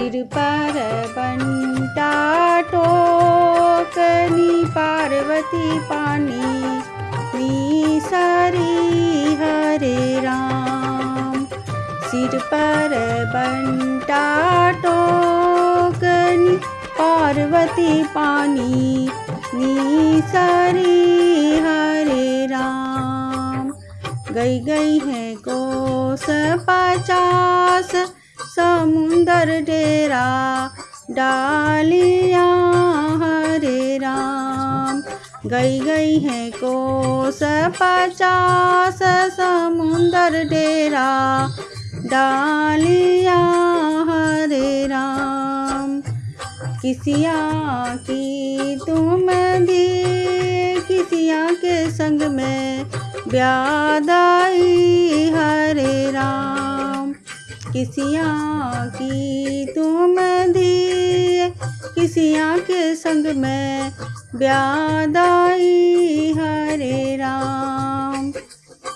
सिर पर बंटा टोकनी पार्वती पानी नी सारी हरे राम सिर पर बंटा टोकनी पार्वती पानी नी सारी हरे राम। गई गई है कोस पचास समुंदर डेरा डालिया, हरे राम। गई गई है कोस पचास समुंदर डेरा डालिया, हरे राम। किसिया की तुम दी किसिया के संग में ब्यादाई किसिया की तुम दी किसिया के संग में ब्यादाई हरे राम।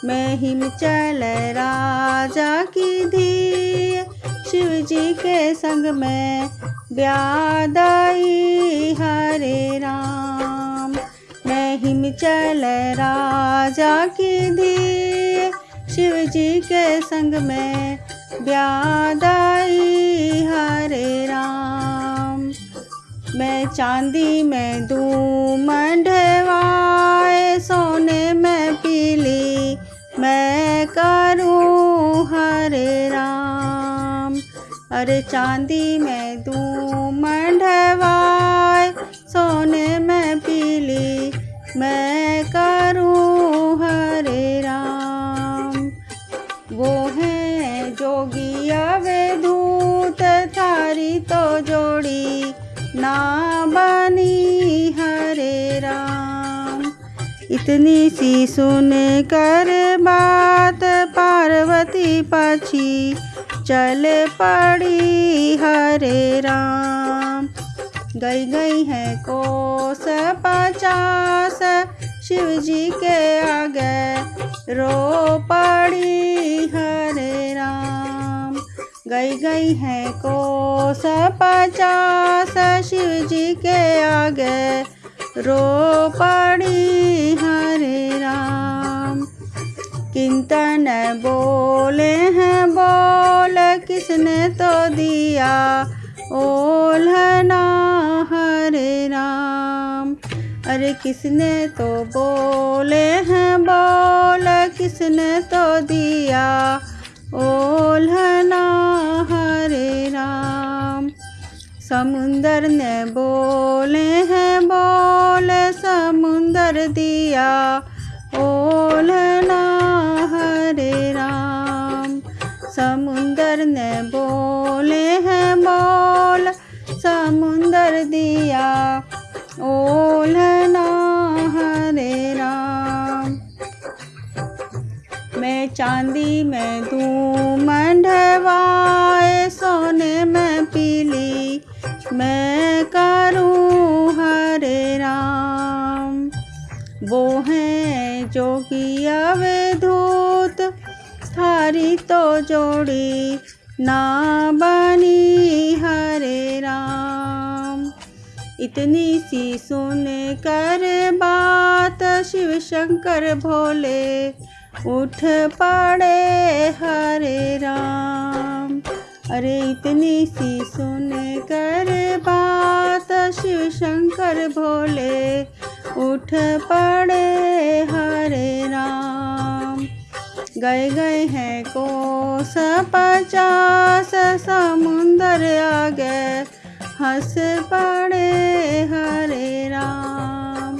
मैं हिमचल राजा की धी शिव जी के संग में ब्यादाई हरे राम। मैं हिमचल राजा की धी शिव जी के संग में ब्यादाई हरे राम। मैं चांदी में दूँ मंडवाए सोने में पीली। मैं करूँ हरे राम। अरे चांदी में दूँ मंडवाए सोने में पीली। मैं करूँ तो जोड़ी ना बनी हरे राम। इतनी सी सुन कर बात पार्वती पाछी चल पड़ी हरे राम। गई गई है कोस पचास शिव जी के आगे रो पड़ी हरे राम। गई गई है कोस पचास शिव जी के आगे रो पड़ी हरे राम। किंतन बोले हैं, बोल, किसने तो दिया? ओल्हना हरे राम। अरे किसने तो बोले हैं, बोल, किसने तो समुंदर ने बोले हैं, बोल समुंदर दिया। ओल्हना हरे राम। समुंदर ने बोले हैं, बोल समुंदर दिया। ओल्हना हरे राम। मैं चांदी में दूँ तो जोड़ी ना बनी हरे राम। इतनी सी सुन कर बात शिव शंकर भोले उठ पड़े हरे राम। अरे इतनी सी सुन कर बात शिव शंकर भोले उठ पड़े गए गए हैं कोस, पचास समुंदर आ गए हंस पड़े हरे राम।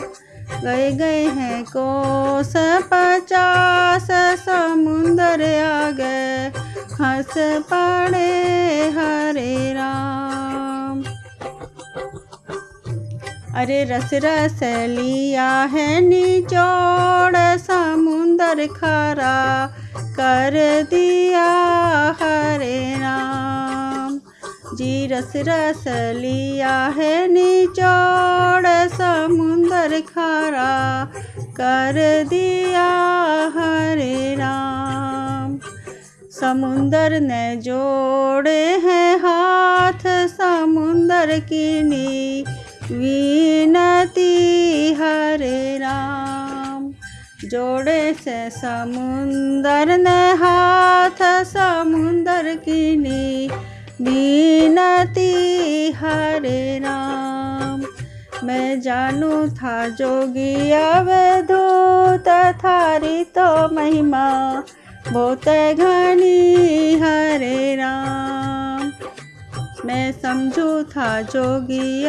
गए गए हैं कोस, पचास समुंदर आ गए हंस पड़े अरे रस रस लिया है निचोड़, समुंदर खारा कर दिया हरे राम जी रस रस लिया है निचोड़, समुंदर खारा कर दिया हरे राम समुंदर ने जोड़े हैं हाथ, समुंदर की नी विनती, हरे राम। जोड़े से समुंदर ने हाथ, समुंदर की नी बीनती हरे राम। मैं जानू था जोगी अवधूत थारी तो महिमा। बहुत घनी, हरे राम। मैं समझू था जोगी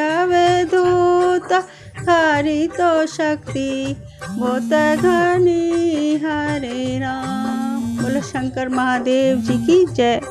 दूत थारी तो शक्ति, वो तनी हरे राम। बोलो शंकर महादेव जी की जय।